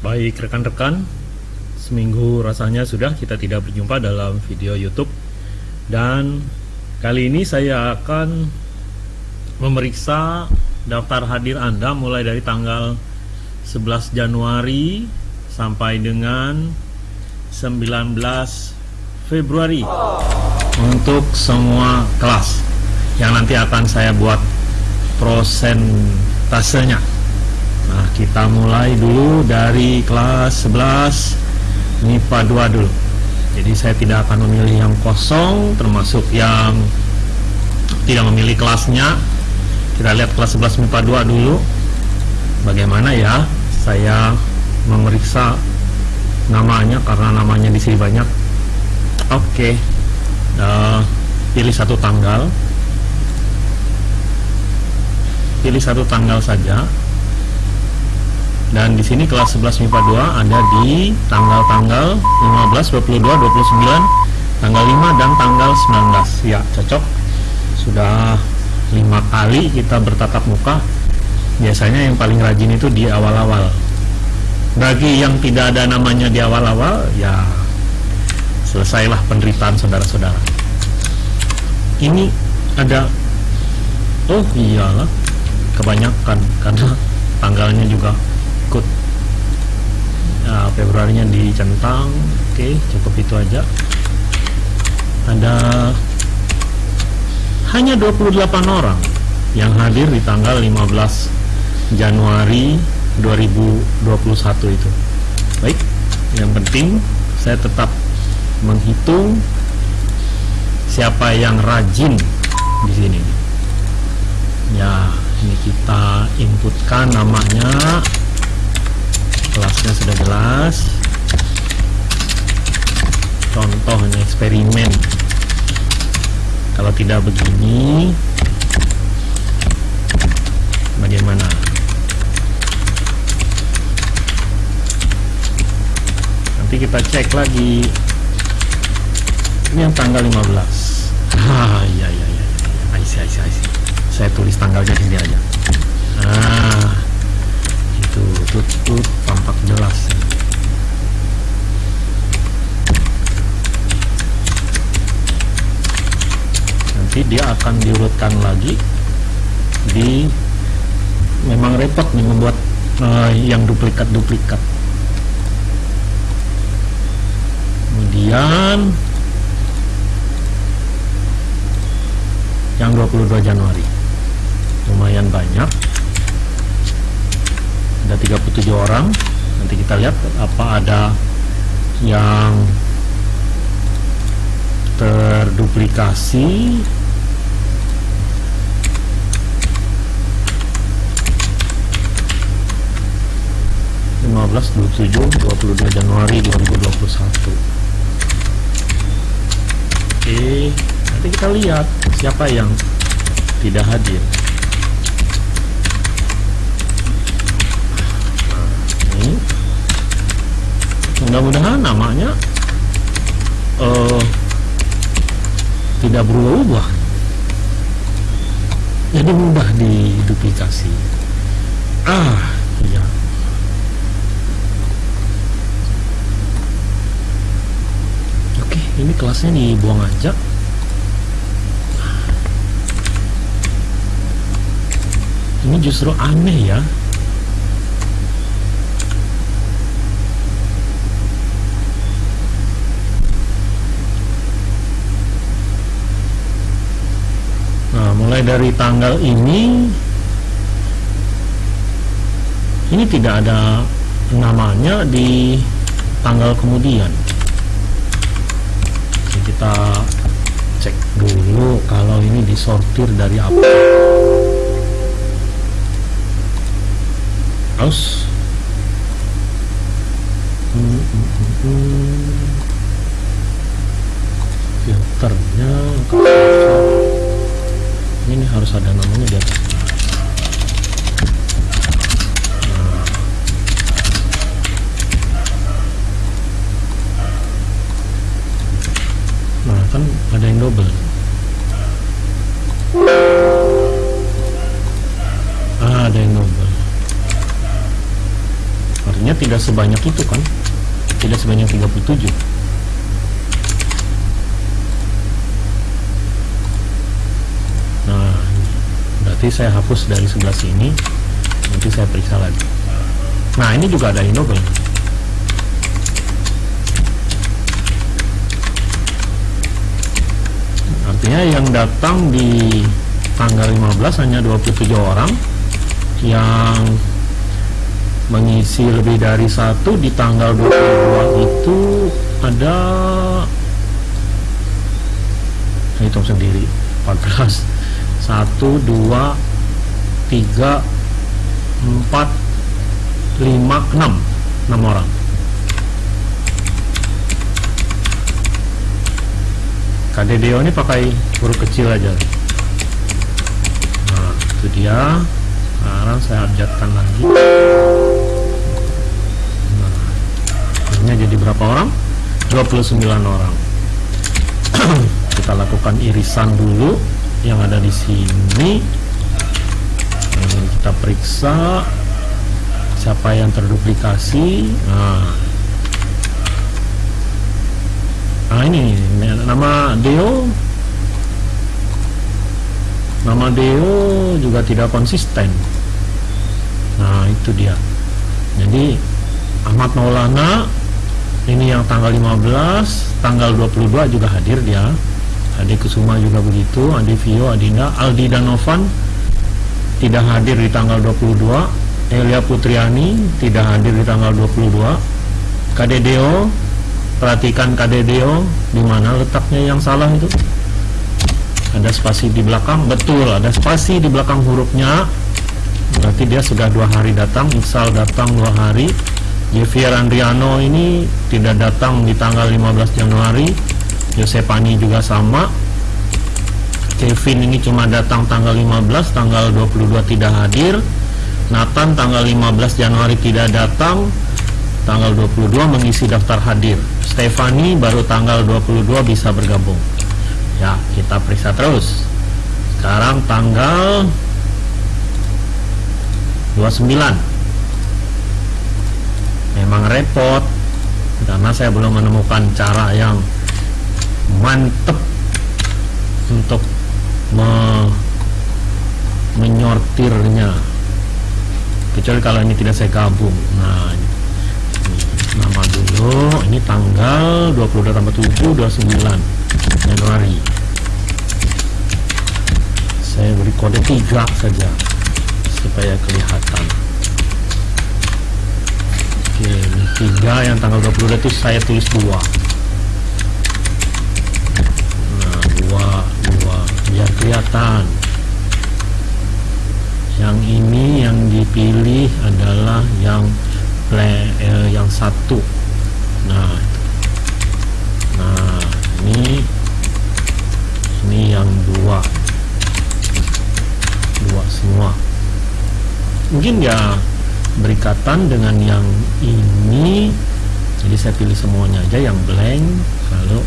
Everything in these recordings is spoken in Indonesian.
Baik rekan-rekan, seminggu rasanya sudah kita tidak berjumpa dalam video YouTube. Dan kali ini saya akan memeriksa daftar hadir Anda mulai dari tanggal 11 Januari sampai dengan 19 Februari untuk semua kelas yang nanti akan saya buat prosentasenya Nah kita mulai dulu dari kelas 11 MIPA 2 dulu. Jadi saya tidak akan memilih yang kosong termasuk yang tidak memilih kelasnya. Kita lihat kelas 11 MIPA 2 dulu. Bagaimana ya saya memeriksa namanya karena namanya di sini banyak. Oke uh, pilih satu tanggal. Pilih satu tanggal saja dan di sini kelas 11 MIPA 2 ada di tanggal-tanggal 15, 22, 29, tanggal 5 dan tanggal 19. Ya, cocok. Sudah lima kali kita bertatap muka. Biasanya yang paling rajin itu di awal-awal. Bagi yang tidak ada namanya di awal-awal, ya selesailah penderitaan saudara-saudara. Ini ada Oh iyalah kebanyakan karena tanggalnya juga ikut nah, Februarinya dicentang oke cukup itu aja. Ada hanya 28 orang yang hadir di tanggal 15 Januari 2021 itu. Baik yang penting saya tetap menghitung siapa yang rajin di sini. Ya ini kita inputkan namanya kelasnya sudah jelas. Contohnya eksperimen. Kalau tidak begini bagaimana? Nanti kita cek lagi. Ini yang tanggal 15 ah iya iya iya I see, I see, I see. saya tulis tanggalnya sini aja. Ah itu tutut tampak jelas nanti dia akan diurutkan lagi di memang repot nih membuat uh, yang duplikat-duplikat. Kemudian yang 22 Januari. Lumayan banyak ada 37 orang. Nanti kita lihat apa ada yang terduplikasi. lima belas dua tujuh dua puluh dua Januari dua ribu dua puluh satu. Oke nanti kita lihat siapa yang tidak hadir mudah-mudahan namanya uh, tidak berubah-ubah. Jadi mudah diduplikasi. Ah iya. Oke ini kelasnya dibuang aja. Ini justru aneh ya mulai dari tanggal ini ini tidak ada namanya di tanggal kemudian. Jadi kita cek dulu kalau ini disortir dari apa. Hmm, filternya ini harus ada namanya di atas. Nah, kan ada yang double. Ah ada yang double. Artinya tidak sebanyak itu kan? Tidak sebanyak 37 nah berarti saya hapus dari sebelah sini nanti saya periksa lagi. Nah ini juga ada indobel artinya yang datang di tanggal 15 hanya 27 orang. Yang mengisi lebih dari satu di tanggal 22 itu ada hitung sendiri 14 1 2 3 4 5 6 6 orang. KDDO ini pakai huruf kecil aja. Nah itu dia. Sekarang saya abjadkan lagi. Nah ini jadi berapa orang? 29 orang. Kita lakukan irisan dulu yang ada di sini. Ini kita periksa siapa yang terduplikasi. Nah. Nah ini nama Deo. Nama Deo juga tidak konsisten. Nah itu dia. Jadi Ahmad Maulana ini yang tanggal 15 tanggal 22 juga hadir dia Adi Kusuma juga begitu Adi Vio, Adinda, Aldi dan Novan tidak hadir di tanggal 22 Elia Putriani tidak hadir di tanggal 22 Kadedeo perhatikan KDDO di mana letaknya yang salah itu? Ada spasi di belakang betul ada spasi di belakang hurufnya. Berarti dia sudah dua hari datang Iksal datang dua hari. Javier Andriano ini tidak datang di tanggal 15 Januari Yosepani juga sama. Kevin ini cuma datang tanggal 15 tanggal 22 tidak hadir. Nathan tanggal 15 Januari tidak datang. Tanggal 22 mengisi daftar hadir. Stefani baru tanggal 22 bisa bergabung. Ya kita periksa terus. Sekarang tanggal 29 memang repot karena saya belum menemukan cara yang mantep untuk me menyortirnya. Kecuali kalau ini tidak saya gabung. Nah nama dulu. Ini tanggal 22 tambah 7 29 Januari. Saya beri kode 3 saja supaya kelihatan. Oke ini 3 yang tanggal 22 itu saya tulis 2 nah 2 2 biar kelihatan. Yang ini yang dipilih adalah yang play eh, yang satu. Nah. Nah ini ini yang dua. Dua semua. Mungkin ya berikatan dengan yang ini. Jadi saya pilih semuanya aja yang blank. Lalu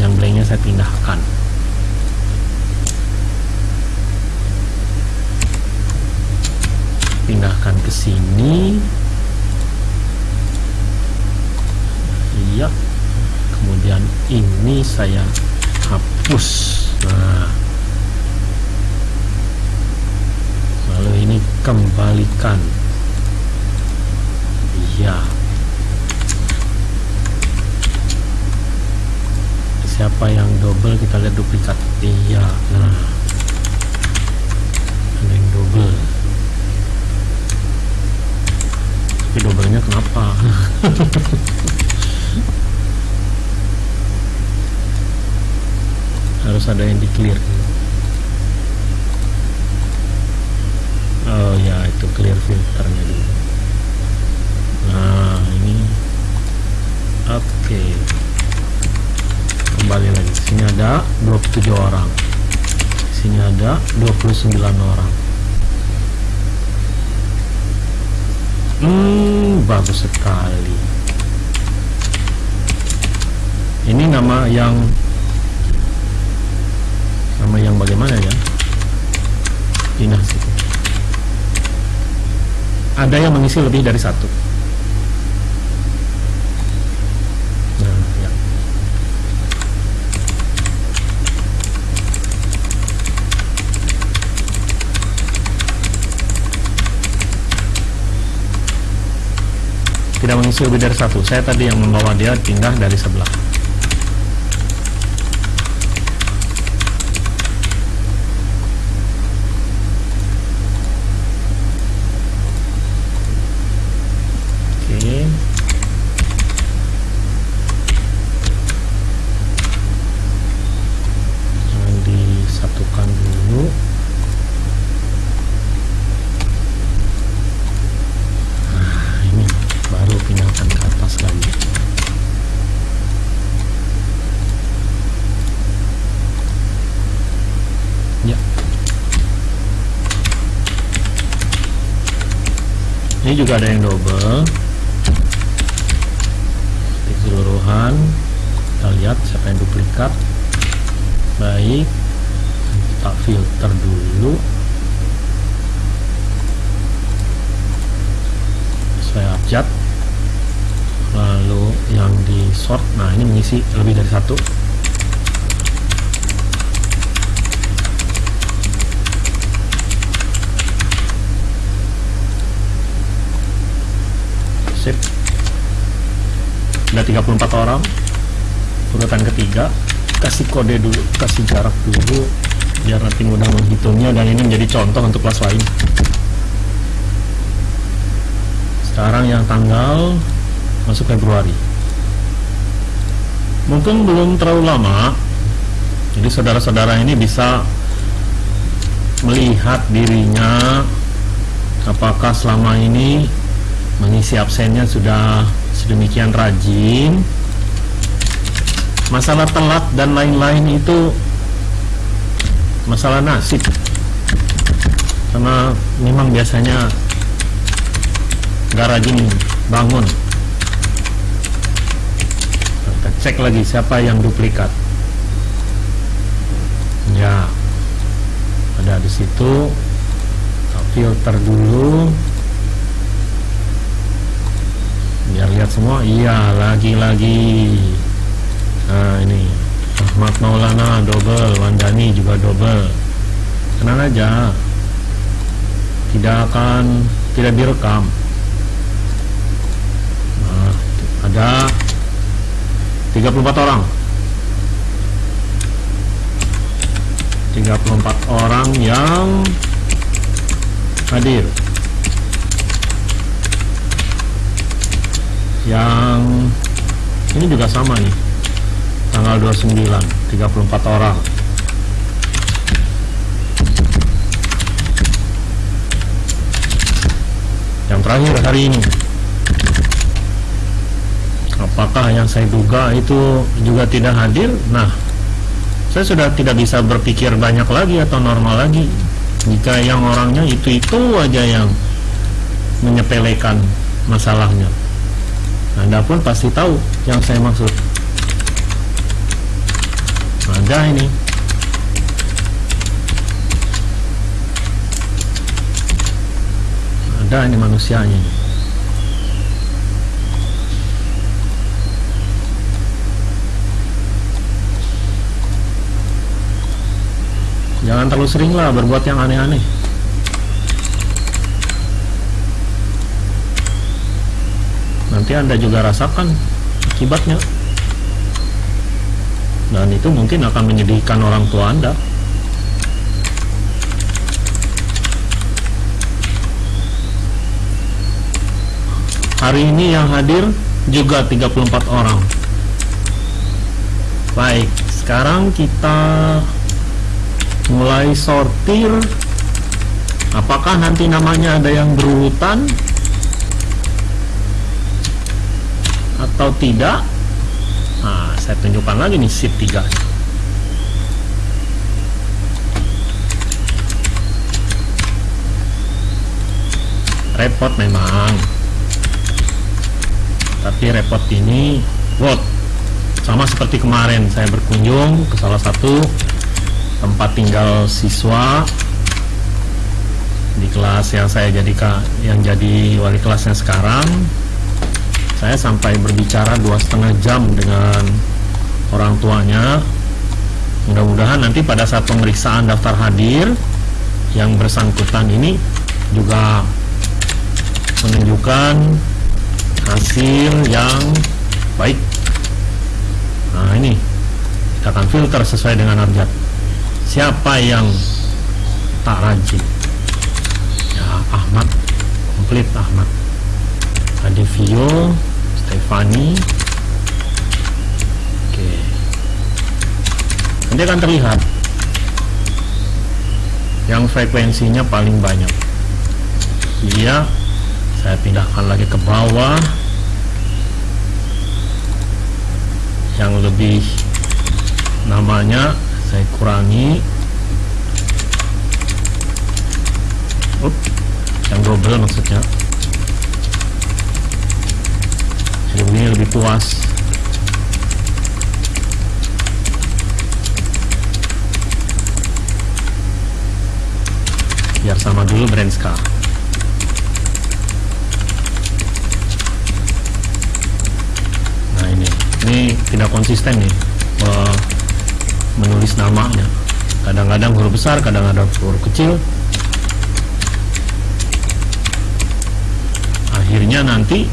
yang blanknya saya pindahkan pindahkan ke sini. Iya. Kemudian ini saya hapus. Nah. Lalu ini kembalikan. Iya. Siapa yang double kita lihat duplikat iya nah ada yang double tapi doublenya kenapa harus ada yang di clear oh ya itu clear filternya dulu nah ini oke okay. kembali lagi sini ada 27 orang sini ada 29 orang hmm bagus sekali. Ini nama yang nama yang bagaimana ya? Dinas ada yang mengisi lebih dari satu tidak mengisi lebih dari satu. Saya tadi yang membawa dia pindah dari sebelah ini juga ada yang double. Di keseluruhan. Kita lihat siapa yang duplikat. Baik. Kita filter dulu. Saya abjad lalu yang di sort. Nah ini mengisi lebih dari satu sip ada 34 orang. Urutan ketiga kasih kode dulu kasih jarak dulu biar nanti mudah menghitungnya. Dan ini menjadi contoh untuk kelas lain. Sekarang yang tanggal masuk Februari. Mungkin belum terlalu lama jadi saudara-saudara ini bisa melihat dirinya apakah selama ini mengisi absennya sudah sedemikian rajin. Masalah telat dan lain-lain itu masalah nasib. Karena memang biasanya gak rajin bangun. Kita cek lagi siapa yang duplikat. Ya ada di situ filter dulu biar lihat semua. Iya lagi-lagi. Nah ini. Ahmad Maulana double. Wandani juga double. Tenang aja. Tidak akan tidak direkam. Nah, ada 34 orang. 34 orang yang hadir yang ini juga sama nih. Tanggal 29 34 orang. Yang terakhir hari ini. Apakah yang saya duga itu juga tidak hadir? Nah saya sudah tidak bisa berpikir banyak lagi atau normal lagi. Jika yang orangnya itu-itu aja yang menyepelekan masalahnya anda pun pasti tahu yang saya maksud. Ada ini. Ada ini manusianya. Jangan terlalu sering lah berbuat yang aneh-aneh. Nanti anda juga rasakan akibatnya. Dan itu mungkin akan menyedihkan orang tua anda. Hari ini yang hadir juga 34 orang. Baik sekarang kita mulai sortir. Apakah nanti namanya ada yang berurutan atau tidak? Nah saya tunjukkan lagi nih shift 3 repot memang. Tapi repot ini what sama seperti kemarin saya berkunjung ke salah satu tempat tinggal siswa di kelas yang saya jadi yang jadi wali kelasnya sekarang saya sampai berbicara dua setengah jam dengan orang tuanya. Mudah-mudahan nanti pada saat pemeriksaan daftar hadir yang bersangkutan ini juga menunjukkan hasil yang baik. Nah ini kita akan filter sesuai dengan abjad siapa yang tak rajin? Ya Ahmad komplit Ahmad. Ada Stefani oke. Nanti akan terlihat yang frekuensinya paling banyak. Dia saya pindahkan lagi ke bawah. Yang lebih namanya saya kurangi. Up, yang double maksudnya begini lebih puas. Biar sama dulu Brandska nah ini. Ini tidak konsisten nih uh, menulis namanya. Kadang-kadang huruf besar kadang-kadang huruf kecil. Akhirnya nanti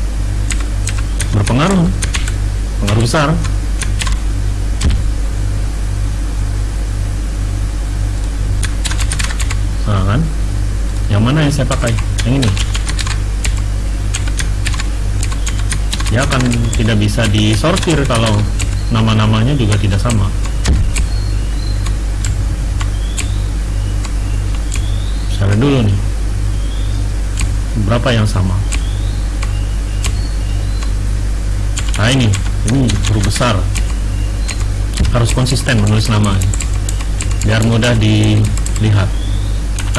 berpengaruh. Pengaruh besar. Nah kan? Yang mana yang saya pakai? Yang ini. Dia akan tidak bisa disortir kalau nama-namanya juga tidak sama. Saya dulu nih. Berapa yang sama nah ini. Ini huruf besar. Harus konsisten menulis nama. Biar mudah dilihat.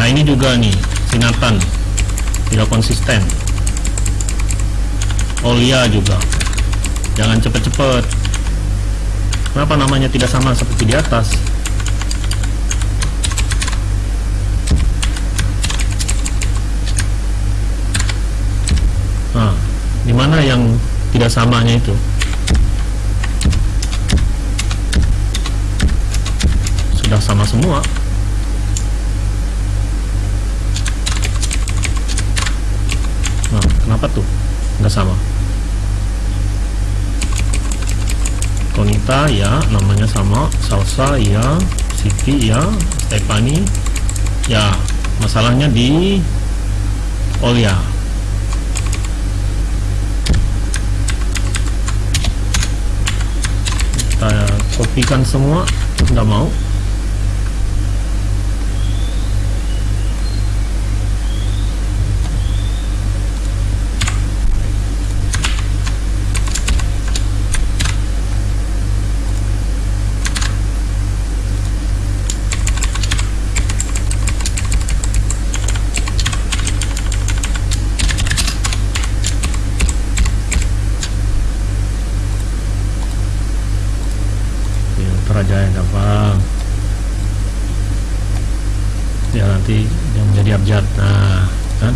Nah ini juga nih sinatan. Tidak konsisten. Olia juga. Jangan cepet-cepet. Kenapa namanya tidak sama seperti di atas? Nah di mana yang tidak samanya itu. Sudah sama semua. Nah kenapa tuh? Nggak sama. Konita ya namanya sama. Salsa ya. Siti ya. Stefani ya. Masalahnya di Olia kita kopikan semua nggak mau filter aja yang gampang ya nanti yang menjadi abjad nah kan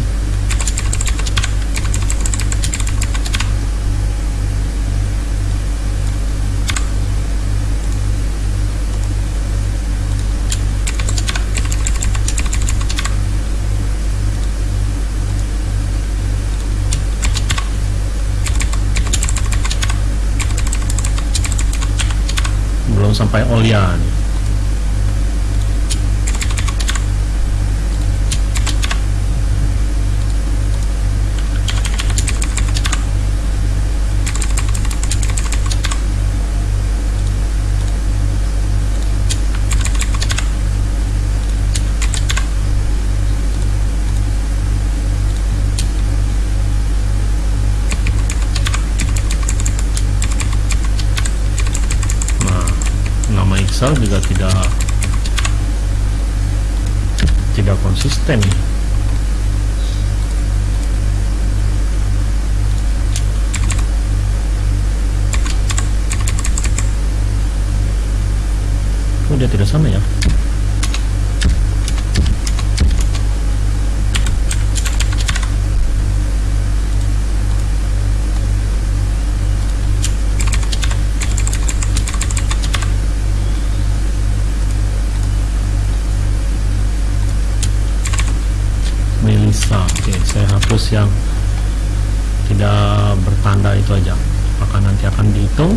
belum sampai Olia nih. Nah, Iksal juga tidak tidak konsisten. Oh, dia tidak sama ya? Melisa. Oke, saya hapus yang tidak bertanda itu aja. Apakah nanti akan dihitung.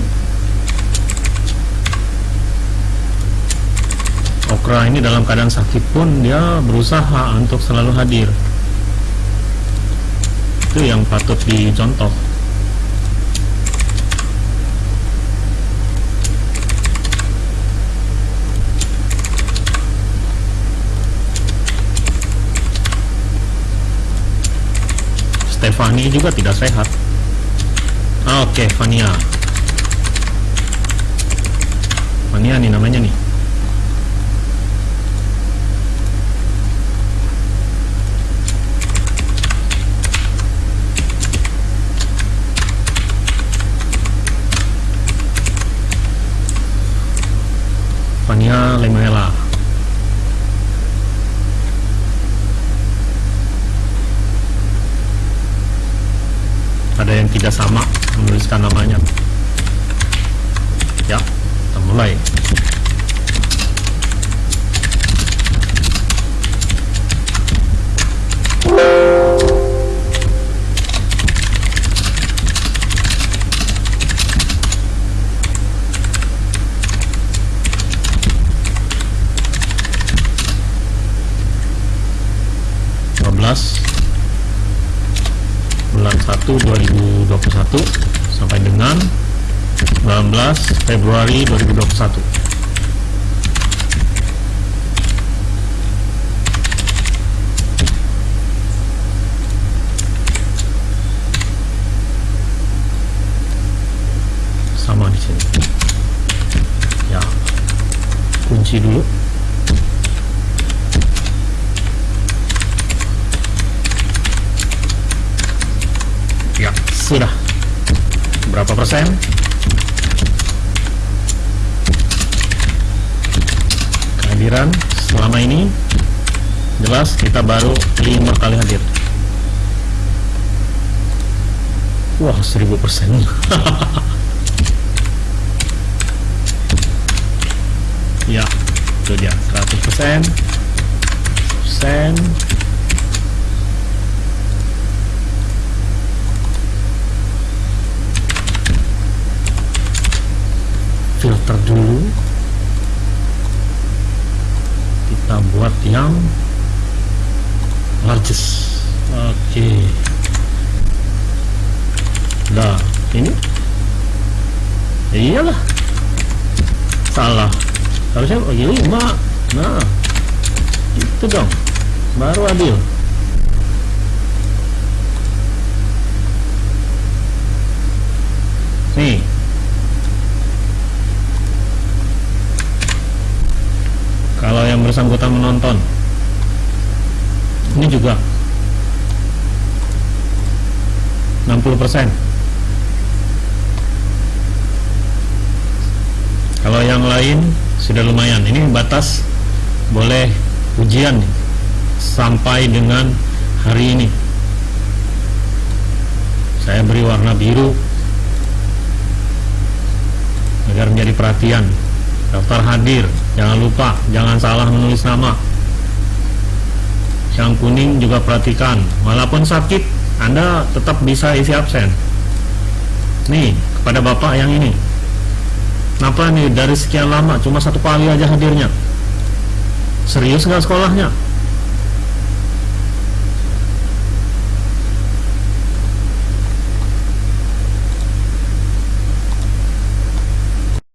Okra ini dalam keadaan sakit pun dia berusaha untuk selalu hadir. Itu yang patut dicontoh Stefani juga tidak sehat. Ah, oke okay, Fania. Fania nih namanya nih. Fania Lemuela ada yang tidak sama menuliskan namanya. Ya kita mulai Februari 2021 sama di sini. Ya. Kunci dulu. Sudah. Berapa persen kehadiran selama ini. Jelas kita baru lima kali hadir. Wah seribu persen. Ya itu dia. 100 persen. Persen. Filter dulu kita buat yang largest oke. Okay. nah ini? Ya iyalah. Salah. Harusnya oh lima. Nah itu dong. Baru adil. Nih kalau yang bersangkutan menonton. Ini juga. 60% kalau yang lain sudah lumayan. Ini batas boleh ujian sampai dengan hari ini. Saya beri warna biru agar menjadi perhatian. Daftar hadir jangan lupa jangan salah menulis nama. Yang kuning juga perhatikan. Walaupun sakit anda tetap bisa isi absen. Nih kepada bapak yang ini. Kenapa nih dari sekian lama cuma satu kali aja hadirnya? Serius nggak sekolahnya